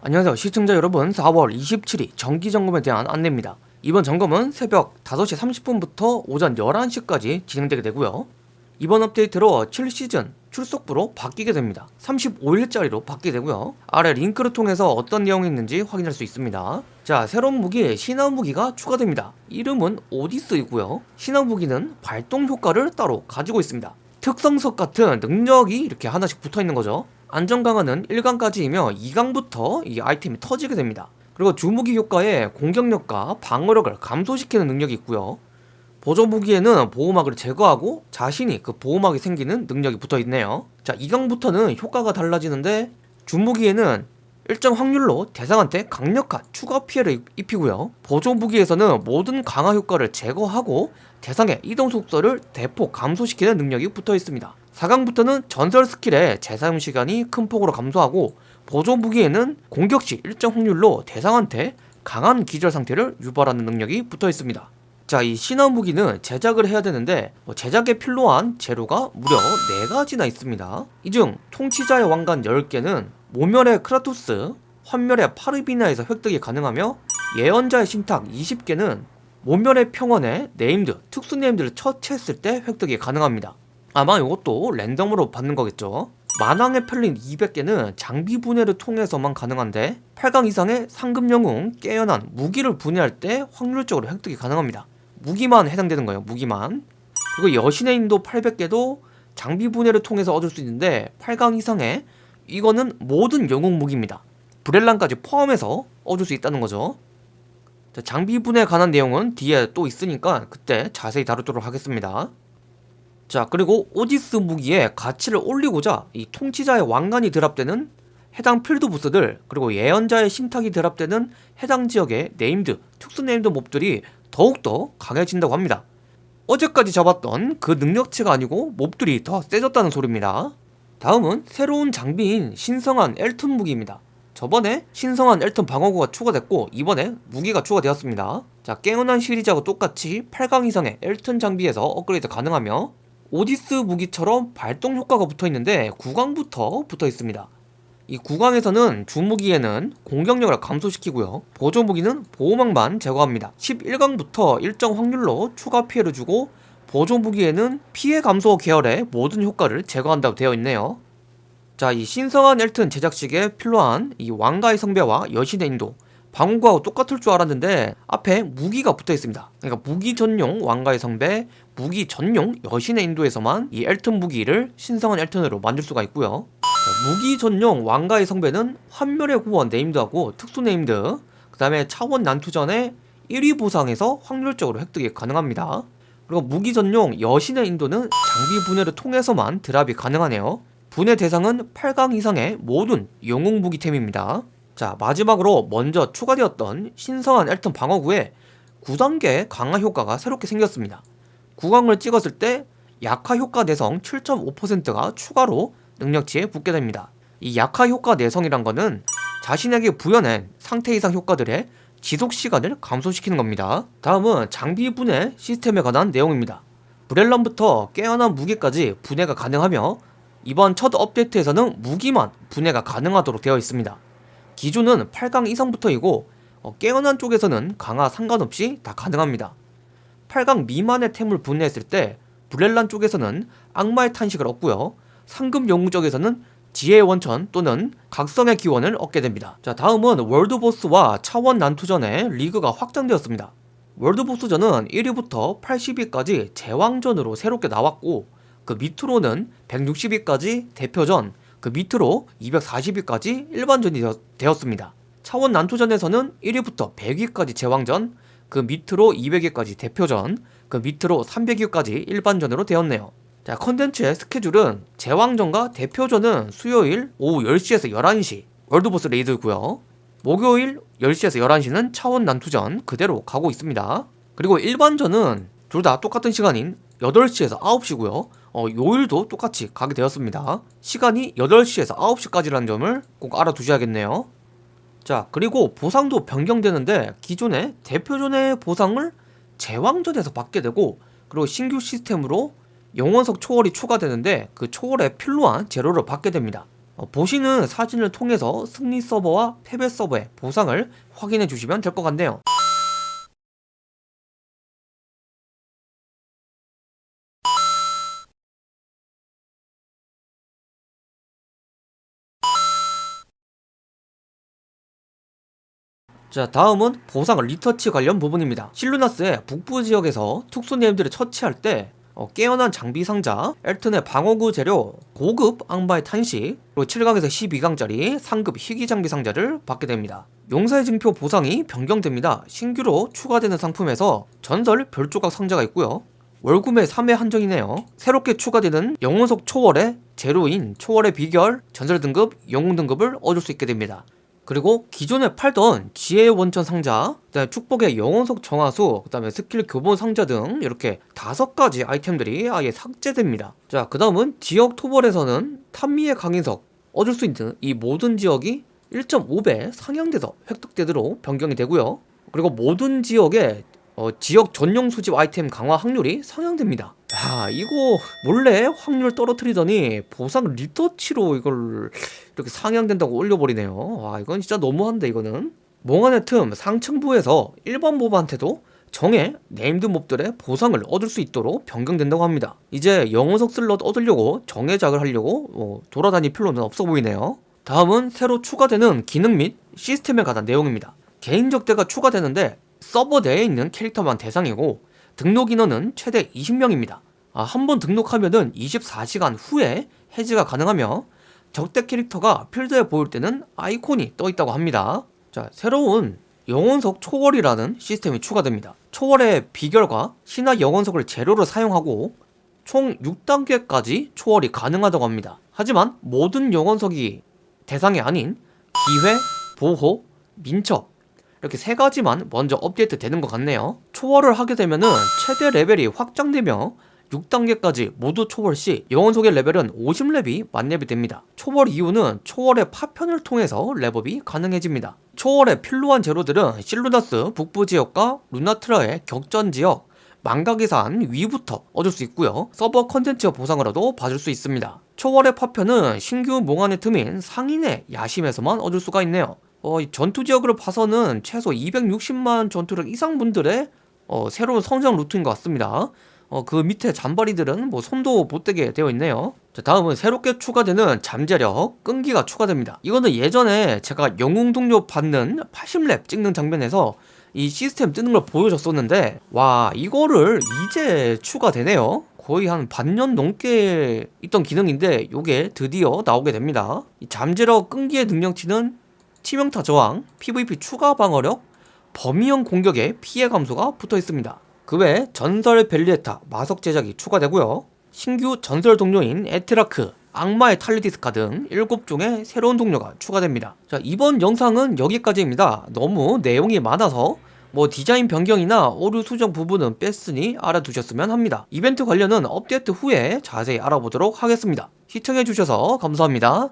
안녕하세요. 시청자 여러분 4월 27일 정기점검에 대한 안내입니다. 이번 점검은 새벽 5시 30분부터 오전 11시까지 진행되게 되고요. 이번 업데이트로 7시즌 출석부로 바뀌게 됩니다. 35일짜리로 바뀌게 되고요. 아래 링크를 통해서 어떤 내용이 있는지 확인할 수 있습니다. 자 새로운 무기 신화 무기가 추가됩니다. 이름은 오디스이고요. 신화 무기는 발동 효과를 따로 가지고 있습니다. 특성석 같은 능력이 이렇게 하나씩 붙어 있는 거죠 안전 강화는 1강까지이며 2강부터 이 아이템이 터지게 됩니다. 그리고 주무기 효과에 공격력과 방어력을 감소시키는 능력이 있고요. 보조 무기에는 보호막을 제거하고 자신이 그 보호막이 생기는 능력이 붙어 있네요. 자, 2강부터는 효과가 달라지는데 주무기에는 일정 확률로 대상한테 강력한 추가 피해를 입히고요. 보조 무기에서는 모든 강화 효과를 제거하고 대상의 이동 속도를 대폭 감소시키는 능력이 붙어 있습니다. 4강부터는 전설 스킬의 재사용 시간이 큰 폭으로 감소하고 보조 무기에는 공격 시 일정 확률로 대상한테 강한 기절 상태를 유발하는 능력이 붙어 있습니다. 자, 이 신화 무기는 제작을 해야 되는데 뭐 제작에 필요한 재료가 무려 4가지나 있습니다. 이 중 통치자의 왕관 10개는 모멸의 크라투스, 환멸의 파르비나에서 획득이 가능하며 예언자의 신탁 20개는 모멸의 평원에 named, 특수 named를 처치했을 때 획득이 가능합니다. 아마 이것도 랜덤으로 받는 거겠죠. 만왕의 펠린 200개는 장비 분해를 통해서만 가능한데 8강 이상의 상급 영웅 깨어난 무기를 분해할 때 확률적으로 획득이 가능합니다. 무기만 해당되는 거예요 무기만. 그리고 여신의 인도 800개도 장비 분해를 통해서 얻을 수 있는데 8강 이상의 이거는 모든 영웅 무기입니다. 브렐란까지 포함해서 얻을 수 있다는 거죠. 장비 분해에 관한 내용은 뒤에 또 있으니까 그때 자세히 다루도록 하겠습니다. 자 그리고 오디스 무기의 가치를 올리고자 이 통치자의 왕관이 drop되는 해당 필드 보스들 그리고 예언자의 신탁이 drop되는 해당 지역의 named, 특수 named mob들이 더욱더 강해진다고 합니다. 어제까지 잡았던 그 능력치가 아니고 mob들이 더 세졌다는 소리입니다 다음은 새로운 장비인 신성한 엘튼 무기입니다. 저번에 신성한 엘튼 방어구가 추가됐고 이번에 무기가 추가되었습니다. 자 깨어난 시리즈하고 똑같이 8강 이상의 엘튼 장비에서 업그레이드 가능하며 오디스 무기처럼 발동 효과가 붙어있는데 구강부터 붙어있습니다. 이 구강에서는 주무기에는 공격력을 감소시키고요. 보조 무기는 보호막만 제거합니다. 11강부터 일정 확률로 추가 피해를 주고 보조 무기에는 피해 감소 계열의 모든 효과를 제거한다고 되어 있네요. 자 이 신성한 엘튼 제작식에 필요한 이 왕가의 성배와 여신의 인도 방어구하고 똑같을 줄 알았는데 앞에 무기가 붙어 있습니다. 그러니까 무기 전용 왕가의 성배 무기 전용 여신의 인도에서만 이 엘튼 무기를 신성한 엘튼으로 만들 수가 있고요. 자, 무기 전용 왕가의 성배는 환멸의 후원 named하고 특수 named 그 다음에 차원 난투전의 1위 보상에서 확률적으로 획득이 가능합니다 그리고 무기 전용 여신의 인도는 장비 분해를 통해서만 drop이 가능하네요. 분해 대상은 8강 이상의 모든 영웅 무기템입니다. 자 마지막으로 먼저 추가되었던 신성한 엘튼 방어구에 9단계 강화 효과가 새롭게 생겼습니다. 9강을 찍었을 때 약화 효과 내성 7.5%가 추가로 능력치에 붙게 됩니다. 이 약화 효과 내성이란 거는 자신에게 부여낸 상태 이상 효과들의 지속 시간을 감소시키는 겁니다. 다음은 장비 분해 시스템에 관한 내용입니다. 브렐런부터 깨어난 무기까지 분해가 가능하며 이번 첫 업데이트에서는 무기만 분해가 가능하도록 되어 있습니다. 기준은 8강 이상부터이고 어, 깨어난 쪽에서는 강화 상관없이 다 가능합니다. 8강 미만의 템을 분해했을 때 브렐란 쪽에서는 악마의 탄식을 얻고요. 상급 영웅 쪽에서는 지혜의 원천 또는 각성의 기원을 얻게 됩니다 자 다음은 월드보스와 차원 난투전의 리그가 확장되었습니다 월드보스전은 1위부터 80위까지 제왕전으로 새롭게 나왔고 그 밑으로는 160위까지 대표전 그 밑으로 240위까지 일반전이 되었습니다. 차원 난투전에서는 1위부터 100위까지 제왕전, 그 밑으로 200위까지 대표전, 그 밑으로 300위까지 일반전으로 되었네요. 자 컨텐츠의 스케줄은 제왕전과 대표전은 수요일 오후 10시에서 11시 world boss raid고요. 목요일 10시에서 11시는 차원 난투전 그대로 가고 있습니다. 그리고 일반전은 둘 다 똑같은 시간인 8시에서 9시고요. 어, 요일도 똑같이 가게 되었습니다. 시간이 8시에서 9시까지라는 점을 꼭 알아두셔야겠네요. 자 그리고 보상도 변경되는데 기존의 대표전의 보상을 제왕전에서 받게 되고 그리고 신규 시스템으로 영원석 초월이 추가되는데 그 초월에 필요한 재료를 받게 됩니다 어, 보시는 사진을 통해서 승리 서버와 패배 서버의 보상을 확인해 주시면 될 것 같네요. 자 다음은 보상 리터치 관련 부분입니다 실루나스의 북부 지역에서 특수 네임들을 처치할 때 어, 깨어난 장비 상자, 엘튼의 방어구 재료, 고급 악마의 탄식, 그리고 7강에서 12강짜리 상급 희귀 장비 상자를 받게 됩니다. 용사의 증표 보상이 변경됩니다. 신규로 추가되는 상품에서 전설 별조각 상자가 있고요. 월구매 3회 한정이네요. 새롭게 추가되는 영혼석 초월의 제로인 초월의 비결, 전설 등급, 영웅 등급을 얻을 수 있게 됩니다. 그리고 기존에 팔던 지혜의 원천 상자, 그다음에 축복의 영혼석 정화수, 그 다음에 스킬 교본 상자 등 이렇게 다섯 가지 아이템들이 아예 삭제됩니다. 자, 그 다음은 지역 토벌에서는 탐미의 강인석 얻을 수 있는 이 모든 지역이 1.5배 상향돼서 획득되도록 변경이 되고요. 그리고 모든 지역에 어, 지역 전용 수집 아이템 강화 확률이 상향됩니다. 야 이거 몰래 확률 떨어뜨리더니 보상 리터치로 이걸 이렇게 상향된다고 올려버리네요. 와 이건 진짜 너무한데 이거는. 몽환의 틈 상층부에서 일반 mob한테도 정예 named mob들의 보상을 얻을 수 있도록 변경된다고 합니다. 이제 영혼석 슬롯 얻으려고 정예작을 하려고 뭐 돌아다닐 필요는 없어 보이네요. 다음은 새로 추가되는 기능 및 시스템에 관한 내용입니다. 개인 적대가 추가되는데 서버 내에 있는 캐릭터만 대상이고 등록 인원은 최대 20명입니다. 아, 한번 등록하면은 24시간 후에 해지가 가능하며 적대 캐릭터가 필드에 보일 때는 아이콘이 떠 있다고 합니다. 자, 새로운 영혼석 초월이라는 시스템이 추가됩니다. 초월의 비결과 신화 영혼석을 재료로 사용하고 총 6단계까지 초월이 가능하다고 합니다. 하지만 모든 영혼석이 대상이 아닌 기회, 보호, 민첩 이렇게 세 가지만 먼저 업데이트 되는 것 같네요. 초월을 하게 되면 은 최대 레벨이 확장되며 6단계까지 모두 초월 시 영혼석의 레벨은 50렙이 만렙이 됩니다. 초월 이후는 초월의 파편을 통해서 렙업이 가능해집니다. 초월에 필요한 재료들은 실루나스 북부 지역과 루나트라의 격전 지역, 망각의산 위부터 얻을 수 있고요. 서버 컨텐츠 보상으로도 받을 수 있습니다. 초월의 파편은 신규 몽환의 틈인 상인의 야심에서만 얻을 수가 있네요. 어, 전투 지역으로 봐서는 최소 260만 전투력 이상 분들의 어, 새로운 성장 루트인 것 같습니다. 어, 그 밑에 잔바리들은 뭐 손도 못 대게 되어 있네요. 자, 다음은 새롭게 추가되는 잠재력, 끈기가 추가됩니다. 이거는 예전에 제가 영웅 동료 받는 80렙 찍는 장면에서 이 시스템 뜨는 걸 보여줬었는데 와 이거를 이제 추가되네요. 거의 한 반년 넘게 있던 기능인데 이게 드디어 나오게 됩니다. 이 잠재력 끈기의 능력치는 치명타 저항, PVP 추가 방어력, 범위형 공격의 피해 감소가 붙어 있습니다. 그 외 전설 벨리에타 마석 제작이 추가되고요. 신규 전설 동료인 에트라크, 악마의 탈리디스카 등 7종의 새로운 동료가 추가됩니다. 자, 이번 영상은 여기까지입니다. 너무 내용이 많아서 뭐 디자인 변경이나 오류 수정 부분은 뺐으니 알아두셨으면 합니다. 이벤트 관련은 업데이트 후에 자세히 알아보도록 하겠습니다. 시청해주셔서 감사합니다.